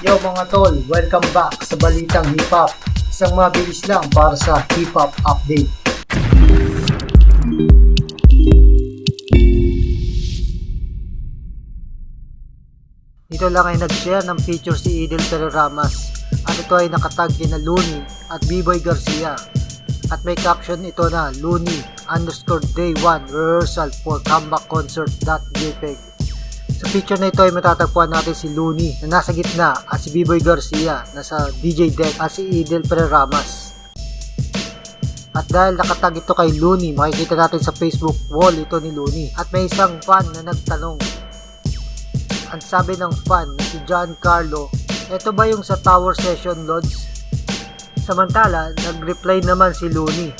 Yo mga tol, welcome back sa Balitang Hip Hop. Isang mabilis lang para sa hip hop update. Dito lang ay nag-share ng picture si Idel Terramas at ito ay nakatag kina Looney at B-Boy Garcia. At may caption ito na Looney underscore day 1 rehearsal for comeback concert.jpg. Sa picture na ito ay matatagpuan natin si Looney na nasa gitna at si B-Boy Garcia nasa DJ deck at si Idel Ramas. At dahil nakatag ito kay Looney, makikita natin sa Facebook wall ito ni Looney. At may isang fan na nagtanong. Ang sabi ng fan na si John Carlo, ito ba yung sa Tower Session Lodge? Samantala, nag-reply naman si Looney.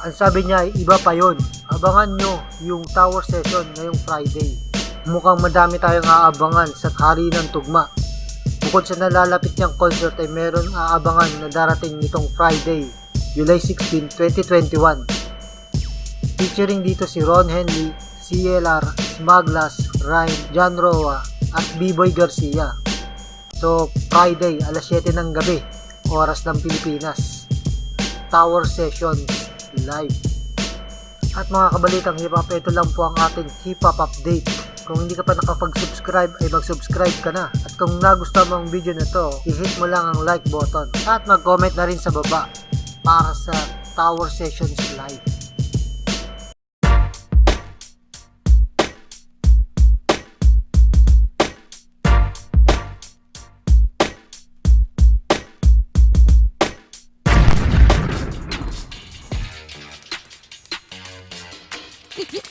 Ang sabi niya ay iba pa yon. Abangan nyo yung Tower Session ngayong Friday. Mukhang madami tayong aabangan sa hari ng tugma. Bukod sa nalalapit niyang concert ay meron aabangan na darating nitong Friday, July 16, 2021. Featuring dito si Ron Henley, CLR, Smaglas, Rhyme, John Roa, at B-Boy Garcia. So, Friday, alas 7 ng gabi, oras ng Pilipinas. Tower Sessions Live. At mga kabalitang hip hop, ito lang po ang ating hip hop update. Kung hindi ka pa nakapag-subscribe ay mag-subscribe ka na. At kung nagustuhan mo ang video na to, i-hit mo lang ang like button. At mag-comment na rin sa baba para sa Tower Sessions Live.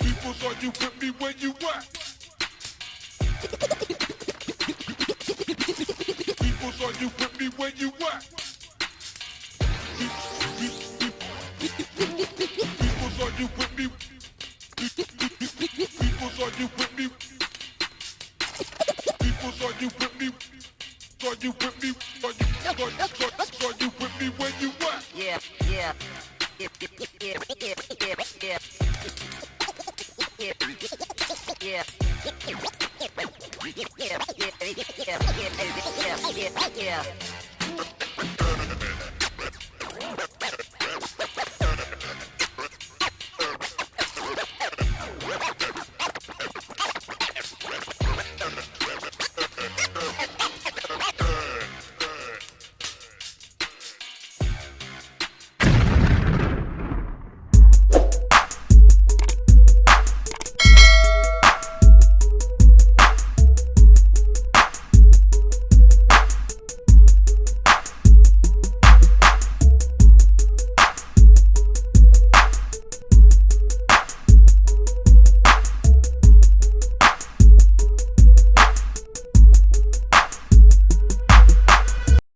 People thought you put me where you at. Thought you put me where you at. People thought you put me. People thought you put me. People thought you put me. Thought you put me. Thought you, thought, thought, thought you put me where you at. Yeah. Yeah, yeah, yeah, yeah, yeah, yeah. Yeah, yeah. Yeah, yeah, yeah, yeah, yeah, yeah, yeah.